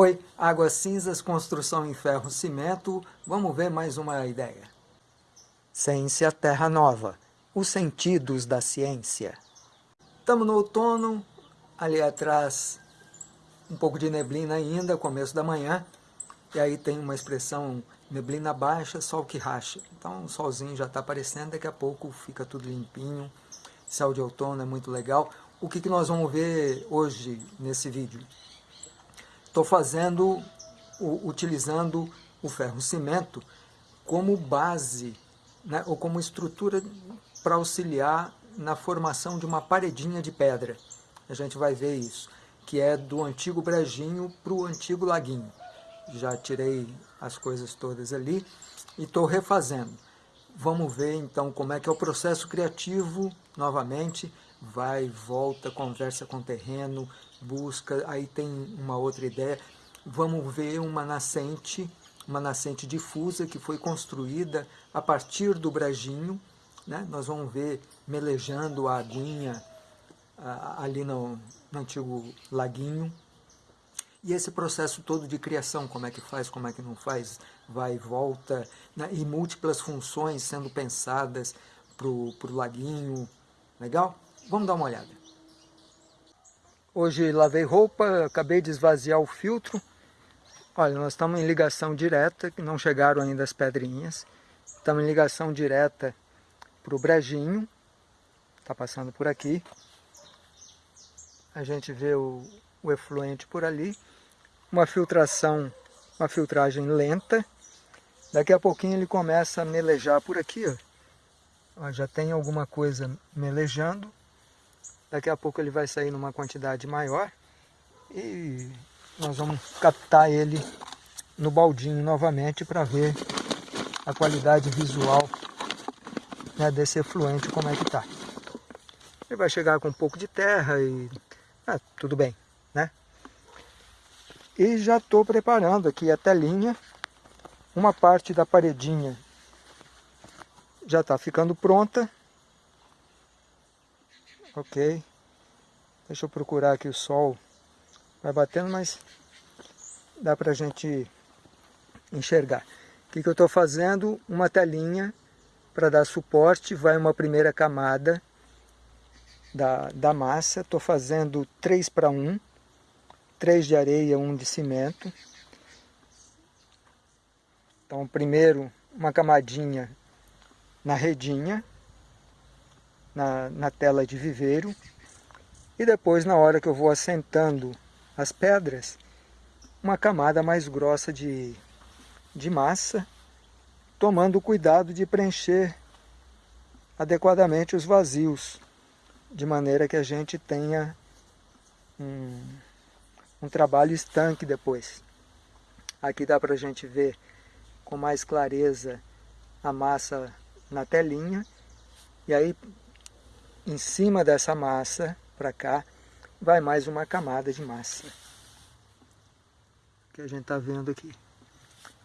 Oi, Águas Cinzas, construção em ferro cimento. Vamos ver mais uma ideia. Ciência Terra Nova, os sentidos da ciência. Estamos no outono, ali atrás um pouco de neblina ainda, começo da manhã. E aí tem uma expressão, neblina baixa, sol que racha. Então o solzinho já está aparecendo, daqui a pouco fica tudo limpinho. Céu de outono é muito legal. O que, que nós vamos ver hoje nesse vídeo? Estou fazendo, utilizando o ferro cimento como base, né, ou como estrutura para auxiliar na formação de uma paredinha de pedra. A gente vai ver isso, que é do antigo brejinho para o antigo laguinho. Já tirei as coisas todas ali e estou refazendo. Vamos ver então como é que é o processo criativo, novamente, vai, volta, conversa com o terreno, busca, aí tem uma outra ideia. Vamos ver uma nascente, uma nascente difusa que foi construída a partir do brejinho. Né? Nós vamos ver melejando a aguinha ali no, no antigo laguinho. E esse processo todo de criação, como é que faz, como é que não faz, vai e volta, né? e múltiplas funções sendo pensadas para o laguinho. Legal? Vamos dar uma olhada. Hoje lavei roupa, acabei de esvaziar o filtro. Olha, nós estamos em ligação direta, que não chegaram ainda as pedrinhas. Estamos em ligação direta para o brejinho. Está passando por aqui. A gente vê o, o efluente por ali. Uma filtração, uma filtragem lenta. Daqui a pouquinho ele começa a melejar por aqui, ó. ó já tem alguma coisa melejando. Daqui a pouco ele vai sair numa quantidade maior e nós vamos captar ele no baldinho novamente para ver a qualidade visual né, desse efluente, como é que está. Ele vai chegar com um pouco de terra e ah, tudo bem, né? E já estou preparando aqui a telinha, uma parte da paredinha já está ficando pronta Ok. Deixa eu procurar aqui o sol. Vai batendo, mas dá pra gente enxergar. O que, que eu estou fazendo? Uma telinha para dar suporte. Vai uma primeira camada da, da massa. Estou fazendo 3 para 1. 3 de areia, 1 de cimento. Então, primeiro uma camadinha na redinha na, na tela de viveiro. E depois, na hora que eu vou assentando as pedras, uma camada mais grossa de, de massa, tomando cuidado de preencher adequadamente os vazios, de maneira que a gente tenha um, um trabalho estanque depois. Aqui dá para a gente ver com mais clareza a massa na telinha, e aí em cima dessa massa, para cá, vai mais uma camada de massa. Que a gente está vendo aqui.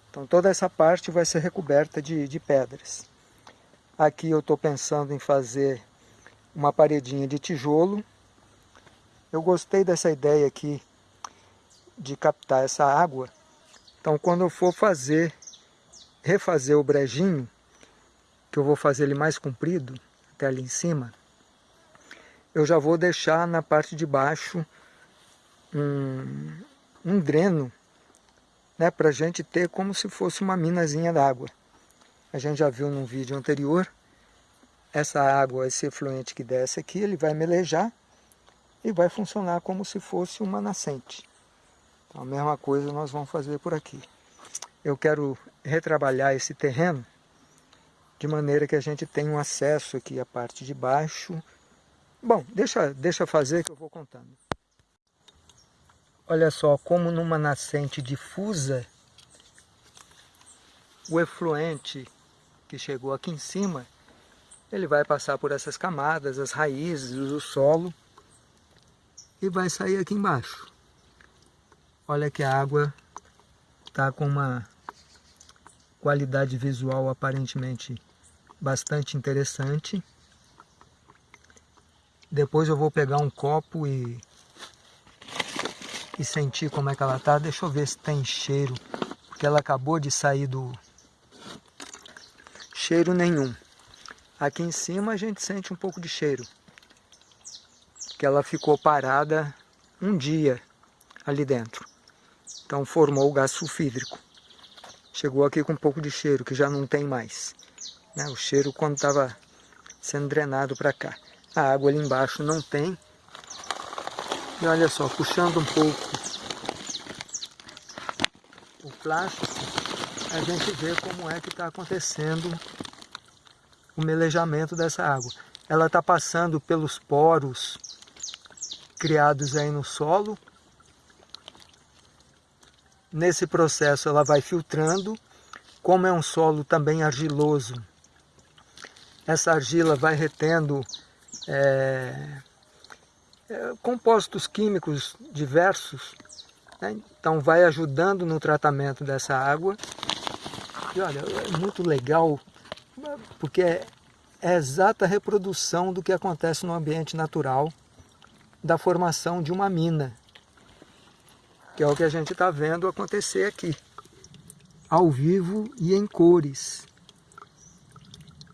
Então toda essa parte vai ser recoberta de, de pedras. Aqui eu estou pensando em fazer uma paredinha de tijolo. Eu gostei dessa ideia aqui de captar essa água. Então quando eu for fazer, refazer o brejinho, que eu vou fazer ele mais comprido, até ali em cima, eu já vou deixar na parte de baixo um, um dreno né, para a gente ter como se fosse uma minazinha d'água. A gente já viu num vídeo anterior, essa água, esse efluente que desce aqui, ele vai melejar e vai funcionar como se fosse uma nascente. Então, a mesma coisa nós vamos fazer por aqui. Eu quero retrabalhar esse terreno de maneira que a gente tenha um acesso aqui à parte de baixo Bom, deixa, deixa fazer que eu vou contando. Olha só, como numa nascente difusa, o efluente que chegou aqui em cima, ele vai passar por essas camadas, as raízes, o solo, e vai sair aqui embaixo. Olha que a água está com uma qualidade visual aparentemente bastante interessante. Depois eu vou pegar um copo e e sentir como é que ela tá. Deixa eu ver se tem cheiro, porque ela acabou de sair do... Cheiro nenhum. Aqui em cima a gente sente um pouco de cheiro. Que ela ficou parada um dia ali dentro. Então formou o gás sulfídrico. Chegou aqui com um pouco de cheiro, que já não tem mais. Né? O cheiro quando estava sendo drenado para cá. A água ali embaixo não tem. E olha só, puxando um pouco o plástico, a gente vê como é que está acontecendo o melejamento dessa água. Ela está passando pelos poros criados aí no solo. Nesse processo ela vai filtrando, como é um solo também argiloso, essa argila vai retendo é, é, compostos químicos diversos, né? então vai ajudando no tratamento dessa água. E olha, é muito legal, porque é, é a exata reprodução do que acontece no ambiente natural da formação de uma mina, que é o que a gente está vendo acontecer aqui, ao vivo e em cores.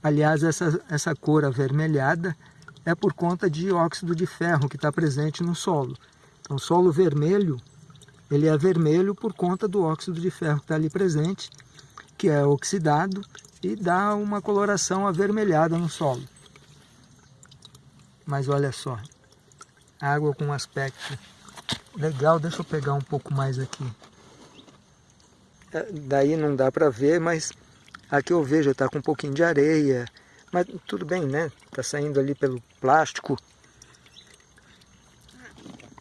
Aliás, essa, essa cor avermelhada é por conta de óxido de ferro que está presente no solo. Então, solo vermelho, ele é vermelho por conta do óxido de ferro que está ali presente, que é oxidado e dá uma coloração avermelhada no solo. Mas olha só, água com aspecto legal. Deixa eu pegar um pouco mais aqui. É, daí não dá para ver, mas aqui eu vejo, está com um pouquinho de areia. Mas tudo bem, né? Está saindo ali pelo plástico.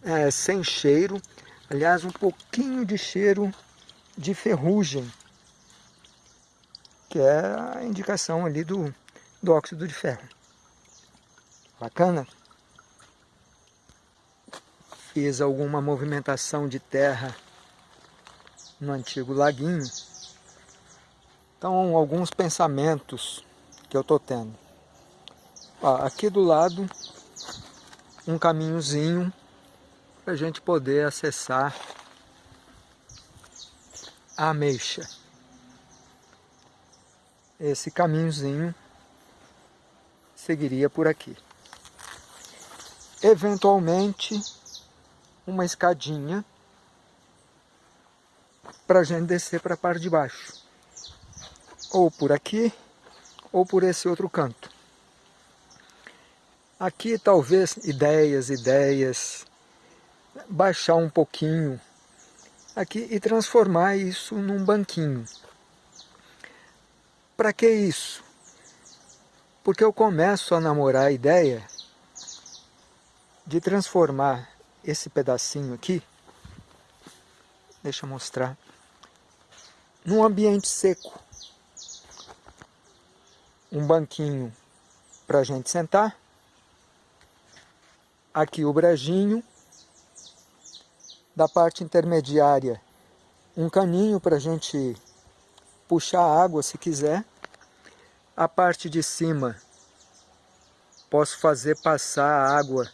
É, sem cheiro. Aliás, um pouquinho de cheiro de ferrugem. Que é a indicação ali do, do óxido de ferro. Bacana? Fiz alguma movimentação de terra no antigo laguinho. Então, alguns pensamentos que eu estou tendo. Ó, aqui do lado, um caminhozinho para a gente poder acessar a ameixa. Esse caminhozinho seguiria por aqui. Eventualmente, uma escadinha para a gente descer para a parte de baixo. Ou por aqui, ou por esse outro canto. Aqui talvez ideias, ideias, baixar um pouquinho aqui e transformar isso num banquinho. Para que isso? Porque eu começo a namorar a ideia de transformar esse pedacinho aqui, deixa eu mostrar, num ambiente seco um banquinho para a gente sentar. Aqui o brejinho. Da parte intermediária, um caninho para a gente puxar água se quiser. A parte de cima, posso fazer passar a água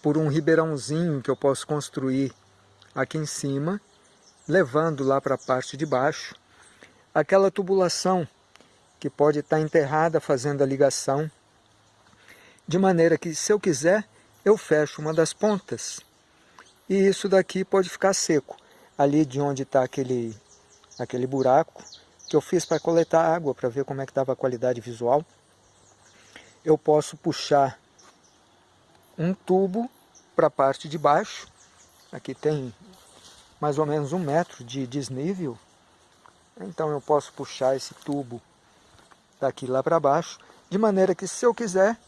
por um ribeirãozinho que eu posso construir aqui em cima, levando lá para a parte de baixo. Aquela tubulação que pode estar enterrada fazendo a ligação, de maneira que se eu quiser, eu fecho uma das pontas. E isso daqui pode ficar seco. Ali de onde está aquele, aquele buraco que eu fiz para coletar água, para ver como é que estava a qualidade visual, eu posso puxar um tubo para a parte de baixo, aqui tem mais ou menos um metro de desnível, então eu posso puxar esse tubo daqui lá para baixo, de maneira que se eu quiser,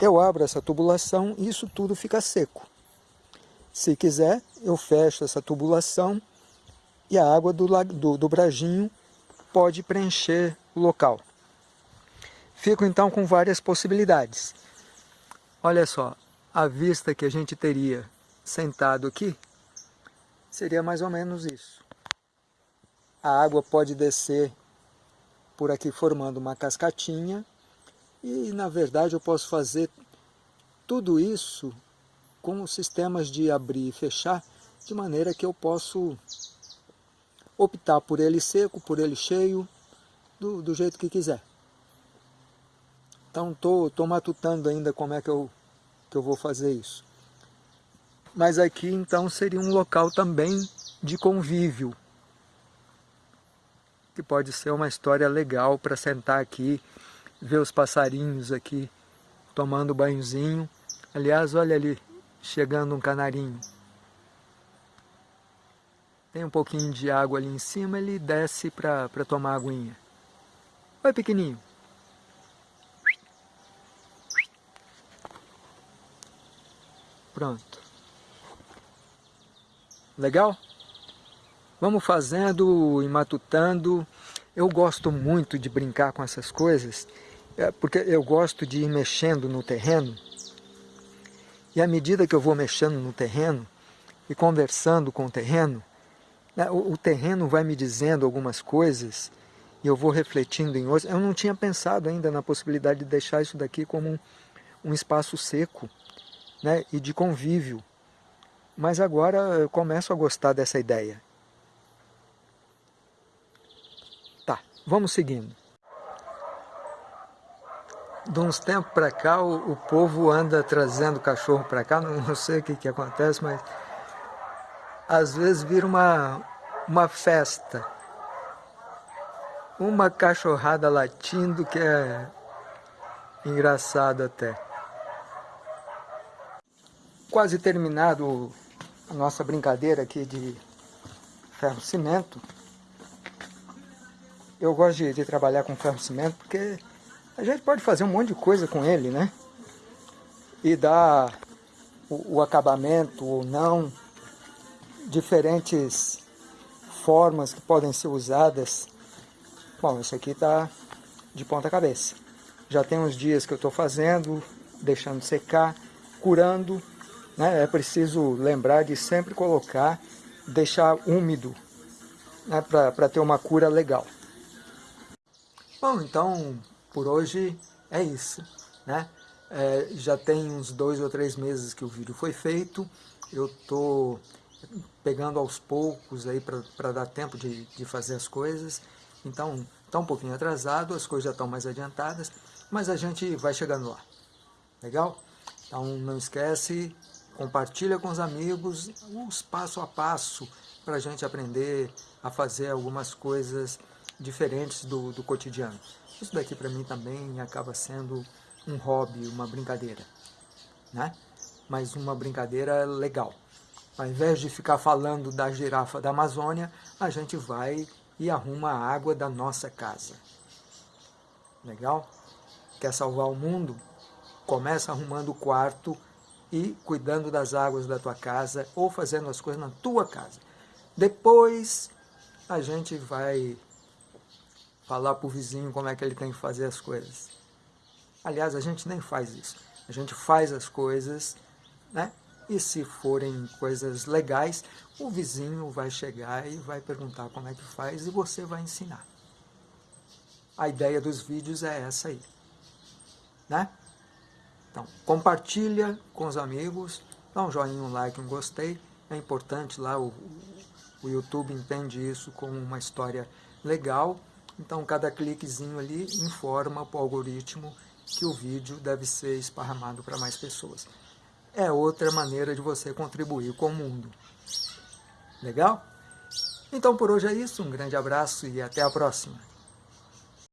eu abro essa tubulação e isso tudo fica seco. Se quiser, eu fecho essa tubulação e a água do, do, do brajinho pode preencher o local. Fico então com várias possibilidades. Olha só, a vista que a gente teria sentado aqui seria mais ou menos isso. A água pode descer por aqui formando uma cascatinha e na verdade eu posso fazer tudo isso com sistemas de abrir e fechar, de maneira que eu posso optar por ele seco, por ele cheio, do, do jeito que quiser. Então estou tô, tô matutando ainda como é que eu, que eu vou fazer isso. Mas aqui então seria um local também de convívio, que pode ser uma história legal para sentar aqui, ver os passarinhos aqui tomando banhozinho. Aliás, olha ali, chegando um canarinho. Tem um pouquinho de água ali em cima, ele desce para tomar aguinha. Oi, pequenininho. Pronto. Legal? Vamos fazendo e matutando. Eu gosto muito de brincar com essas coisas, é, porque eu gosto de ir mexendo no terreno. E à medida que eu vou mexendo no terreno e conversando com o terreno, né, o terreno vai me dizendo algumas coisas e eu vou refletindo em outras. Eu não tinha pensado ainda na possibilidade de deixar isso daqui como um, um espaço seco né, e de convívio. Mas agora eu começo a gostar dessa ideia. Tá, vamos seguindo. De uns tempos para cá, o, o, povo anda trazendo cachorro para cá, não, não, sei o que, que acontece, mas às vezes vira uma, uma festa. Uma cachorrada latindo que é engraçado até. Quase terminado a nossa brincadeira aqui de ferro-cimento. Eu gosto de, de trabalhar com ferro-cimento porque a gente pode fazer um monte de coisa com ele, né? E dar o, o acabamento ou não, diferentes formas que podem ser usadas. Bom, isso aqui está de ponta cabeça. Já tem uns dias que eu estou fazendo, deixando secar, curando. Né? É preciso lembrar de sempre colocar, deixar úmido, né? para ter uma cura legal. Bom, então por hoje é isso, né? É, já tem uns dois ou três meses que o vídeo foi feito, eu estou pegando aos poucos aí para dar tempo de, de fazer as coisas, então está um pouquinho atrasado, as coisas já estão mais adiantadas, mas a gente vai chegando lá, legal? Então não esquece, compartilha com os amigos os passo a passo para a gente aprender a fazer algumas coisas diferentes do, do cotidiano. Isso daqui para mim também acaba sendo um hobby, uma brincadeira, né? Mas uma brincadeira legal. Ao invés de ficar falando da girafa da Amazônia, a gente vai e arruma a água da nossa casa. Legal? Quer salvar o mundo? Começa arrumando o quarto e cuidando das águas da tua casa ou fazendo as coisas na tua casa. Depois a gente vai falar para o vizinho como é que ele tem que fazer as coisas. Aliás, a gente nem faz isso. A gente faz as coisas, né? E se forem coisas legais, o vizinho vai chegar e vai perguntar como é que faz e você vai ensinar. A ideia dos vídeos é essa aí, né? Então, compartilha com os amigos, dá um joinha, um like, um gostei. É importante lá, o, o YouTube entende isso como uma história legal então, cada cliquezinho ali informa para o algoritmo que o vídeo deve ser esparramado para mais pessoas. É outra maneira de você contribuir com o mundo. Legal? Então, por hoje é isso. Um grande abraço e até a próxima.